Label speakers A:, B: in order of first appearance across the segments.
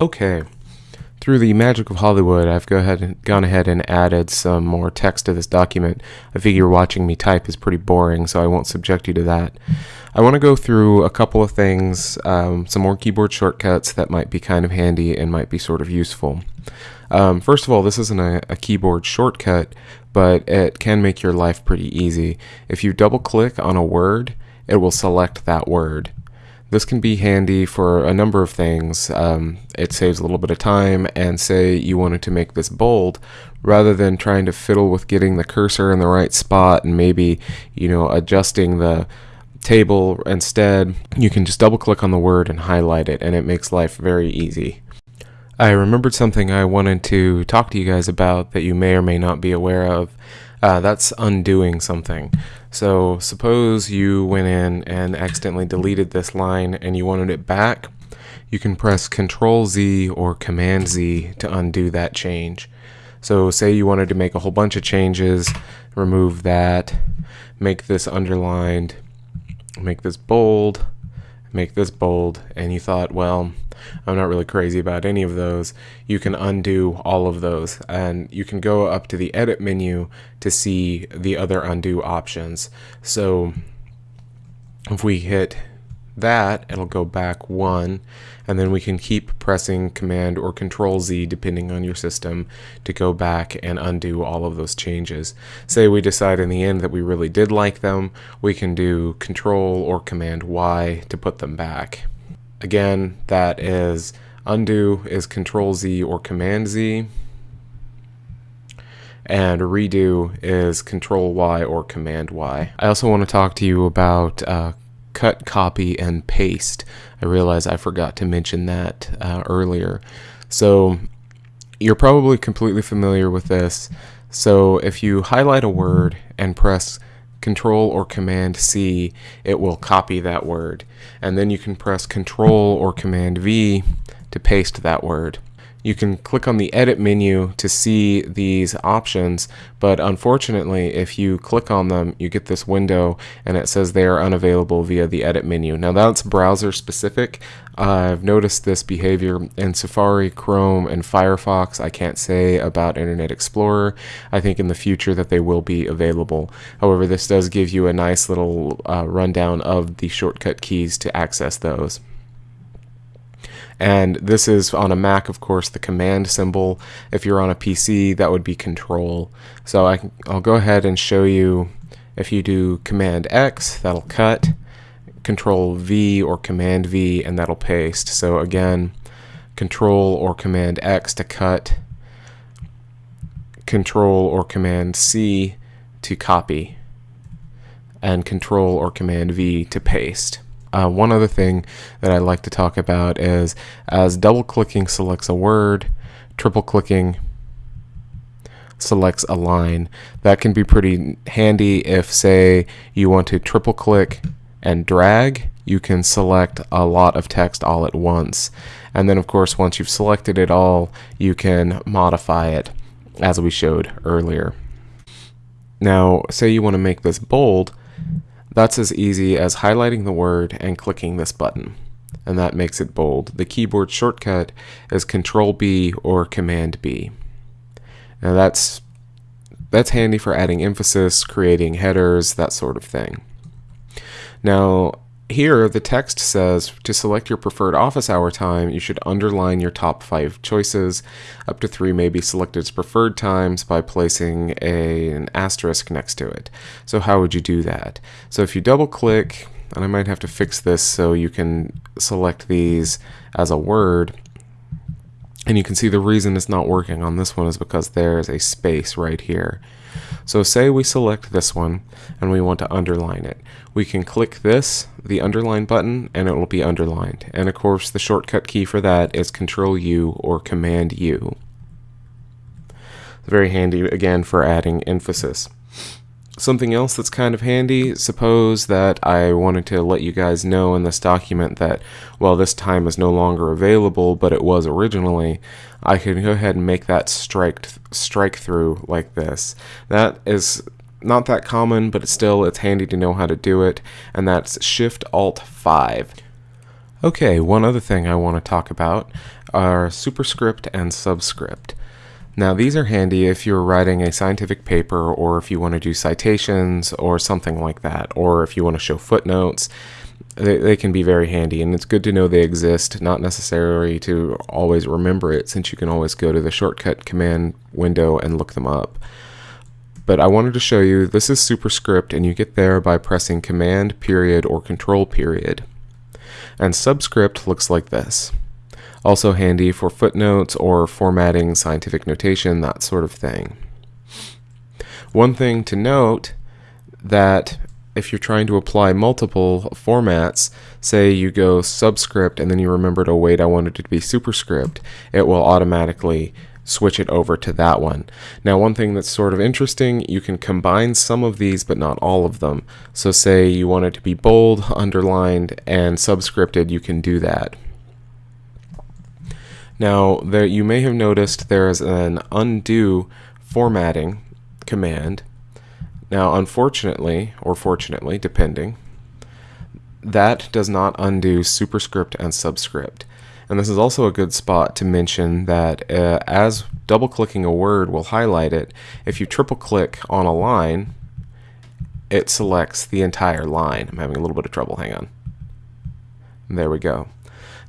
A: Okay. Through the magic of Hollywood, I've go ahead and gone ahead and added some more text to this document. I figure watching me type is pretty boring, so I won't subject you to that. I want to go through a couple of things, um, some more keyboard shortcuts that might be kind of handy and might be sort of useful. Um, first of all, this isn't a, a keyboard shortcut, but it can make your life pretty easy. If you double click on a word, it will select that word. This can be handy for a number of things. Um, it saves a little bit of time, and say you wanted to make this bold, rather than trying to fiddle with getting the cursor in the right spot and maybe, you know, adjusting the table instead, you can just double click on the word and highlight it, and it makes life very easy. I remembered something I wanted to talk to you guys about that you may or may not be aware of. Uh, that's undoing something. So suppose you went in and accidentally deleted this line and you wanted it back. You can press Control Z or Command Z to undo that change. So say you wanted to make a whole bunch of changes, remove that, make this underlined, make this bold, make this bold, and you thought, well, I'm not really crazy about any of those. You can undo all of those and you can go up to the edit menu to see the other undo options. So if we hit that, it'll go back one, and then we can keep pressing Command or Control Z depending on your system to go back and undo all of those changes. Say we decide in the end that we really did like them, we can do Control or Command Y to put them back. Again, that is undo is Control Z or Command Z, and redo is Control Y or Command Y. I also want to talk to you about uh, cut, copy, and paste. I realize I forgot to mention that uh, earlier. So you're probably completely familiar with this. So if you highlight a word and press Control or Command C, it will copy that word. And then you can press Control or Command V to paste that word. You can click on the edit menu to see these options, but unfortunately, if you click on them, you get this window and it says they are unavailable via the edit menu. Now that's browser specific. I've noticed this behavior in Safari, Chrome, and Firefox. I can't say about Internet Explorer. I think in the future that they will be available. However, this does give you a nice little uh, rundown of the shortcut keys to access those. And this is on a Mac, of course, the command symbol. If you're on a PC, that would be control. So I, I'll go ahead and show you if you do command X, that'll cut, control V or command V, and that'll paste. So again, control or command X to cut, control or command C to copy, and control or command V to paste. Uh, one other thing that I'd like to talk about is as double clicking selects a word, triple clicking selects a line. That can be pretty handy if, say, you want to triple click and drag. You can select a lot of text all at once. And then, of course, once you've selected it all, you can modify it as we showed earlier. Now, say you want to make this bold, that's as easy as highlighting the word and clicking this button, and that makes it bold. The keyboard shortcut is Control B or Command B. Now that's that's handy for adding emphasis, creating headers, that sort of thing. Now, here, the text says to select your preferred office hour time, you should underline your top five choices. Up to three may be selected as preferred times by placing a, an asterisk next to it. So how would you do that? So if you double click, and I might have to fix this so you can select these as a word, and you can see the reason it's not working on this one is because there's a space right here. So say we select this one and we want to underline it. We can click this, the underline button, and it will be underlined. And of course the shortcut key for that is Control U or Command U. Very handy again for adding emphasis. Something else that's kind of handy, suppose that I wanted to let you guys know in this document that, well, this time is no longer available, but it was originally, I can go ahead and make that strike, strike through like this. That is not that common, but still, it's handy to know how to do it, and that's Shift-Alt-5. Okay, one other thing I want to talk about are superscript and subscript. Now, these are handy if you're writing a scientific paper or if you want to do citations or something like that, or if you want to show footnotes. They, they can be very handy, and it's good to know they exist, not necessarily to always remember it, since you can always go to the shortcut command window and look them up. But I wanted to show you this is superscript, and you get there by pressing command period or control period and subscript looks like this. Also handy for footnotes or formatting scientific notation, that sort of thing. One thing to note that if you're trying to apply multiple formats, say you go subscript and then you remember to oh, wait, I want it to be superscript, it will automatically switch it over to that one. Now one thing that's sort of interesting, you can combine some of these but not all of them. So say you want it to be bold, underlined, and subscripted, you can do that. Now there you may have noticed there's an undo formatting command. Now unfortunately, or fortunately, depending, that does not undo superscript and subscript. And this is also a good spot to mention that uh, as double clicking a word will highlight it, if you triple click on a line, it selects the entire line. I'm having a little bit of trouble, hang on. There we go.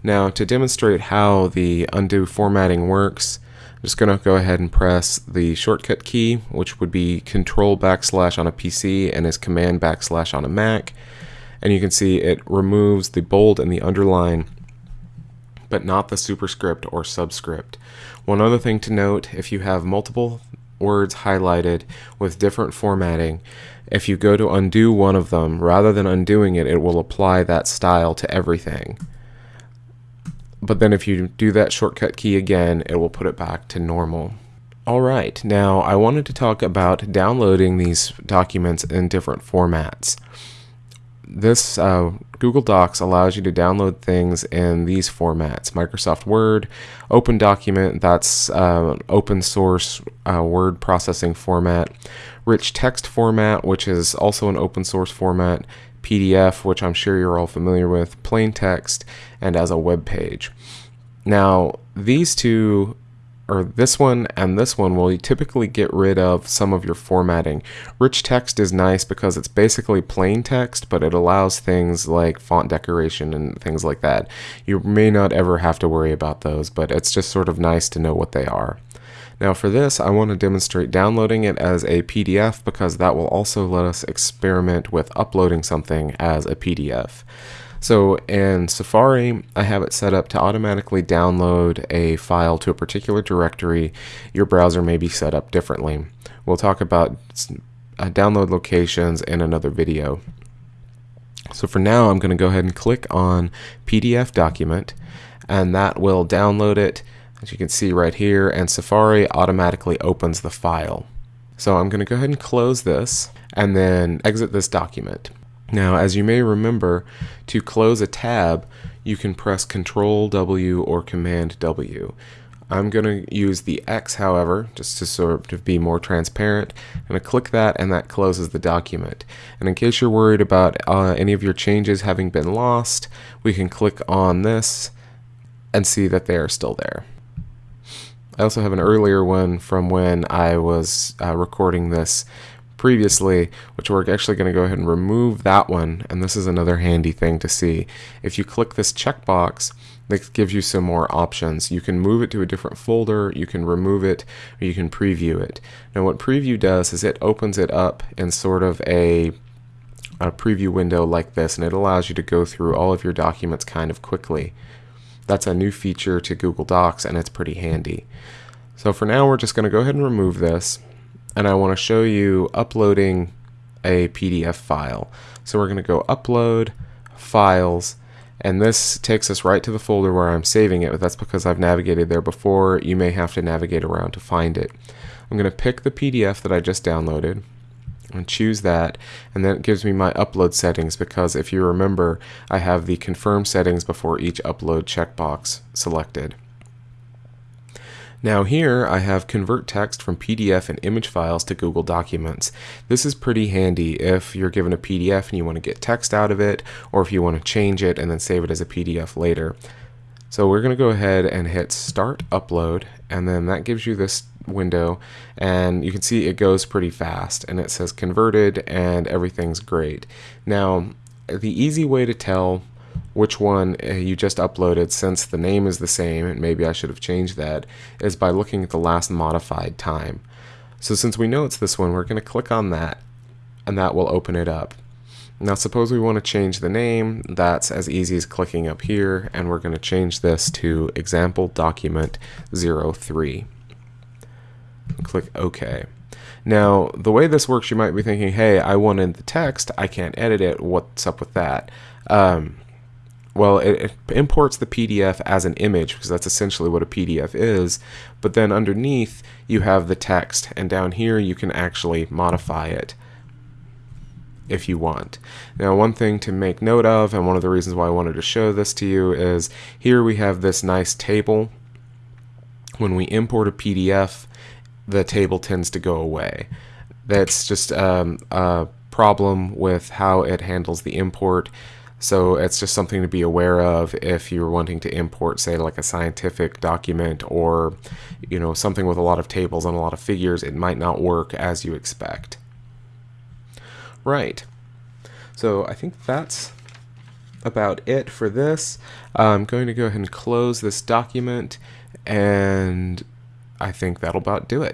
A: Now to demonstrate how the undo formatting works, I'm just going to go ahead and press the shortcut key, which would be control backslash on a PC and is command backslash on a Mac. And you can see it removes the bold and the underline but not the superscript or subscript. One other thing to note, if you have multiple words highlighted with different formatting, if you go to undo one of them, rather than undoing it, it will apply that style to everything. But then if you do that shortcut key again, it will put it back to normal. Alright, now I wanted to talk about downloading these documents in different formats. This uh, Google Docs allows you to download things in these formats. Microsoft Word, Open Document, that's uh, open source uh, word processing format, rich text format, which is also an open source format, PDF, which I'm sure you're all familiar with, plain text, and as a web page. Now, these two or this one and this one will typically get rid of some of your formatting. Rich text is nice because it's basically plain text, but it allows things like font decoration and things like that. You may not ever have to worry about those, but it's just sort of nice to know what they are. Now for this, I want to demonstrate downloading it as a PDF because that will also let us experiment with uploading something as a PDF. So in Safari, I have it set up to automatically download a file to a particular directory. Your browser may be set up differently. We'll talk about uh, download locations in another video. So for now, I'm going to go ahead and click on PDF document, and that will download it, as you can see right here, and Safari automatically opens the file. So I'm going to go ahead and close this, and then exit this document. Now, as you may remember, to close a tab, you can press Control W or Command W. I'm going to use the X, however, just to sort of be more transparent. I'm going to click that and that closes the document. And in case you're worried about uh, any of your changes having been lost, we can click on this and see that they are still there. I also have an earlier one from when I was uh, recording this previously, which we're actually going to go ahead and remove that one. And this is another handy thing to see. If you click this checkbox, this gives you some more options. You can move it to a different folder, you can remove it, or you can preview it. Now what preview does is it opens it up in sort of a, a preview window like this, and it allows you to go through all of your documents kind of quickly. That's a new feature to Google Docs, and it's pretty handy. So for now, we're just going to go ahead and remove this and I want to show you uploading a PDF file. So we're going to go upload files and this takes us right to the folder where I'm saving it, but that's because I've navigated there before. You may have to navigate around to find it. I'm going to pick the PDF that I just downloaded and choose that and then it gives me my upload settings because if you remember I have the confirm settings before each upload checkbox selected. Now here I have convert text from PDF and image files to Google Documents. This is pretty handy if you're given a PDF and you want to get text out of it or if you want to change it and then save it as a PDF later. So we're going to go ahead and hit start upload and then that gives you this window and you can see it goes pretty fast and it says converted and everything's great. Now the easy way to tell which one uh, you just uploaded since the name is the same and maybe I should have changed that is by looking at the last modified time. So since we know it's this one we're going to click on that and that will open it up. Now suppose we want to change the name, that's as easy as clicking up here and we're going to change this to example document 03. Click OK. Now the way this works you might be thinking hey I wanted the text, I can't edit it, what's up with that? Um, well, it, it, imports the PDF as an image because that's essentially what a PDF is. But then underneath, you have the text, and down here, you can actually modify it if you want. Now, one thing to make note of, and one of the reasons why I wanted to show this to you, is here we have this nice table. When we import a PDF, the table tends to go away. That's just um, a problem with how it handles the import. So it's just something to be aware of if you're wanting to import, say, like a scientific document or, you know, something with a lot of tables and a lot of figures, it might not work as you expect. Right. So I think that's about it for this. I'm going to go ahead and close this document and I think that'll about do it.